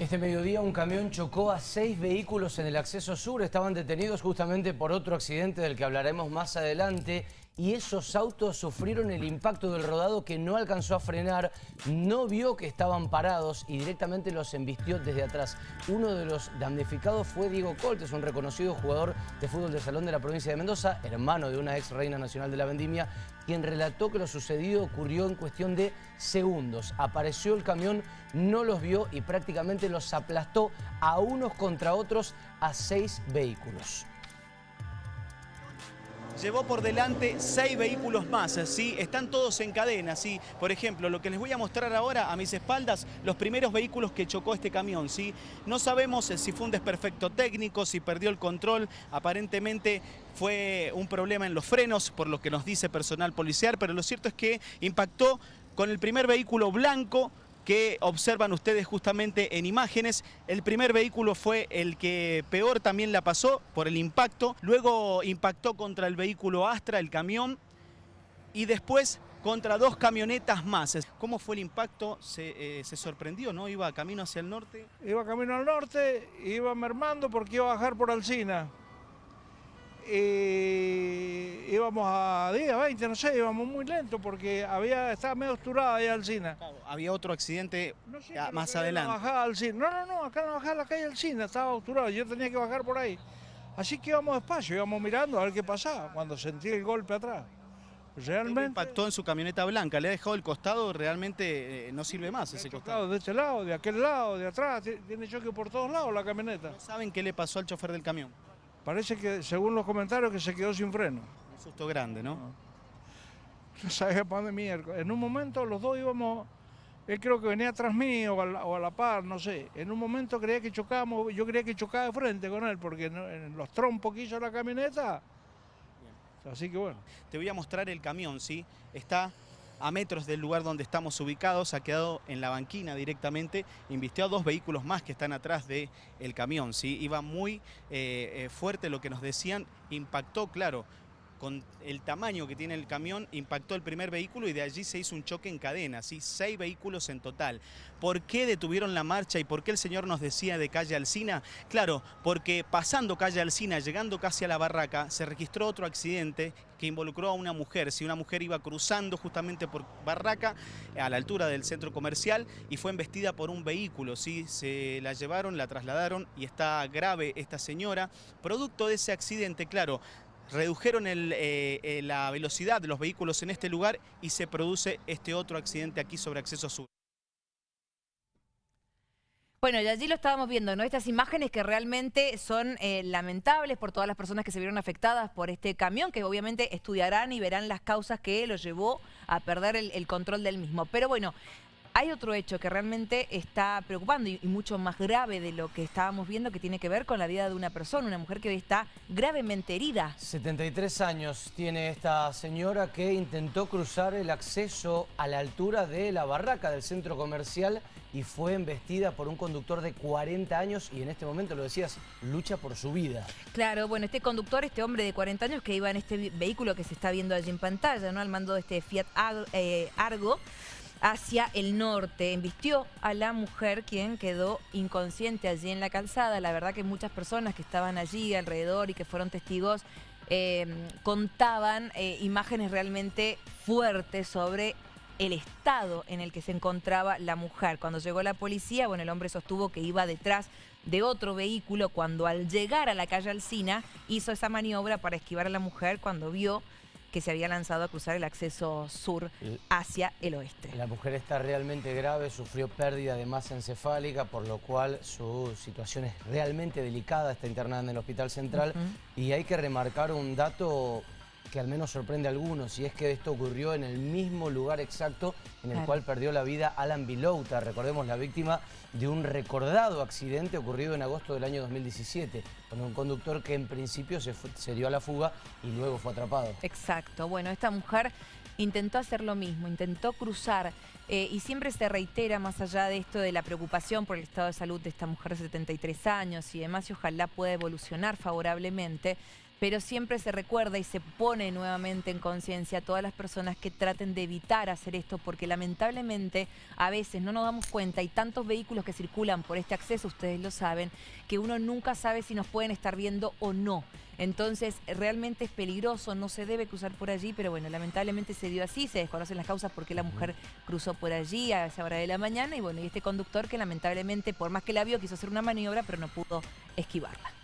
Este mediodía un camión chocó a seis vehículos en el acceso sur. Estaban detenidos justamente por otro accidente del que hablaremos más adelante. Y esos autos sufrieron el impacto del rodado que no alcanzó a frenar, no vio que estaban parados y directamente los embistió desde atrás. Uno de los damnificados fue Diego Coltes, un reconocido jugador de fútbol de salón de la provincia de Mendoza, hermano de una ex reina nacional de la vendimia, quien relató que lo sucedido ocurrió en cuestión de segundos. Apareció el camión, no los vio y prácticamente los aplastó a unos contra otros a seis vehículos llevó por delante seis vehículos más, ¿sí? Están todos en cadena, ¿sí? Por ejemplo, lo que les voy a mostrar ahora a mis espaldas, los primeros vehículos que chocó este camión, ¿sí? No sabemos si fue un desperfecto técnico, si perdió el control, aparentemente fue un problema en los frenos, por lo que nos dice personal policial, pero lo cierto es que impactó con el primer vehículo blanco, que observan ustedes justamente en imágenes. El primer vehículo fue el que peor también la pasó por el impacto. Luego impactó contra el vehículo Astra, el camión. Y después contra dos camionetas más. ¿Cómo fue el impacto? Se, eh, sorprendió, ¿no? ¿Iba camino hacia el norte? Iba camino al norte, iba mermando porque iba a bajar por Alcina. Y íbamos a 10, 20, no sé, íbamos muy lento porque había, estaba medio osturada ahí Alcina. había otro accidente más adelante. No, no, no, acá no bajaba la calle Alcina, estaba osturada, yo tenía que bajar por ahí. Así que íbamos despacio, íbamos mirando a ver qué pasaba cuando sentí el golpe atrás. Realmente... impactó en su camioneta blanca, le ha dejado el costado, realmente eh, no sirve más ese costado. De este lado, de aquel lado, de atrás, tiene choque por todos lados la camioneta. ¿Saben qué le pasó al chofer del camión? Parece que, según los comentarios, que se quedó sin freno. Un susto grande, ¿no? No sabía para dónde miércoles. En un momento los dos íbamos, él creo que venía atrás mío o a, la, par, no sé. En un momento creía que chocábamos, yo creía que chocaba de frente con él, porque en los trompos que hizo la camioneta. Así que bueno. Te voy a mostrar el camión, ¿sí? Está a metros del lugar donde estamos ubicados, ha quedado en la banquina directamente, invistió a dos vehículos más que están atrás del el camión, ¿sí? iba muy eh, eh, fuerte lo que nos decían, impactó, claro, con el tamaño que tiene el camión, impactó el primer vehículo y de allí se hizo un choque en cadena, ¿sí? seis vehículos en total. ¿Por qué detuvieron la marcha y por qué el señor nos decía de calle Alcina? Claro, porque pasando calle Alcina, llegando casi a la barraca, se registró otro accidente que involucró a una mujer. Si una mujer iba cruzando justamente por barraca, a la altura del centro comercial, y fue embestida por un vehículo. ¿sí? Se la llevaron, la trasladaron y está grave esta señora. Producto de ese accidente, claro, redujeron eh, eh, la velocidad de los vehículos en este lugar y se produce este otro accidente aquí sobre Acceso Sur. Bueno, y allí lo estábamos viendo, ¿no? Estas imágenes que realmente son eh, lamentables por todas las personas que se vieron afectadas por este camión, que obviamente estudiarán y verán las causas que lo llevó a perder el control del mismo. Pero bueno, hay otro hecho que realmente está preocupando y, mucho más grave de lo que estábamos viendo que tiene que ver con la vida de una persona, una mujer que hoy está gravemente herida. 73 años tiene esta señora que intentó cruzar el acceso a la altura de la barraca del centro comercial y fue embestida por un conductor de 40 años y en este momento, lo decías, lucha por su vida. Claro, bueno, este conductor, este hombre de 40 años que iba en este vehículo que se está viendo allí en pantalla, ¿no? Al mando de este Fiat eh, Argo, hacia el norte. Embistió a la mujer quien quedó inconsciente allí en la calzada. La verdad que muchas personas que estaban allí alrededor y que fueron testigos eh, contaban eh, imágenes realmente fuertes sobre el estado en el que se encontraba la mujer. Cuando llegó la policía, bueno, el hombre sostuvo que iba detrás de otro vehículo cuando al llegar a la calle Alcina hizo esa maniobra para esquivar a la mujer cuando vio que se había lanzado a cruzar el acceso sur hacia el oeste. La mujer está realmente grave, sufrió pérdida de masa encefálica, por lo cual su situación es realmente delicada, está internada en el Hospital Central y hay que remarcar un dato que al menos sorprende a algunos, y es que esto ocurrió en el mismo lugar exacto en el cual perdió la vida Alan Bilouta, recordemos la víctima de un recordado accidente ocurrido en agosto del año 2017, con un conductor que en principio se, se dio a la fuga y luego fue atrapado. Exacto, bueno, esta mujer intentó hacer lo mismo, intentó cruzar eh, y siempre se reitera más allá de esto de la preocupación por el estado de salud de esta mujer de 73 años y demás y ojalá pueda evolucionar favorablemente. Pero siempre se recuerda y se pone nuevamente en conciencia a todas las personas que traten de evitar hacer esto, porque lamentablemente a veces no nos damos cuenta, hay tantos vehículos que circulan por este acceso, ustedes lo saben, que uno nunca sabe si nos pueden estar viendo o no. Entonces, realmente es peligroso, no se debe cruzar por allí, pero bueno, lamentablemente se dio así, se desconocen las causas porque la mujer cruzó por allí a esa hora de la mañana y bueno, y este conductor que lamentablemente, por más que la vio, quiso hacer una maniobra, pero no pudo esquivarla.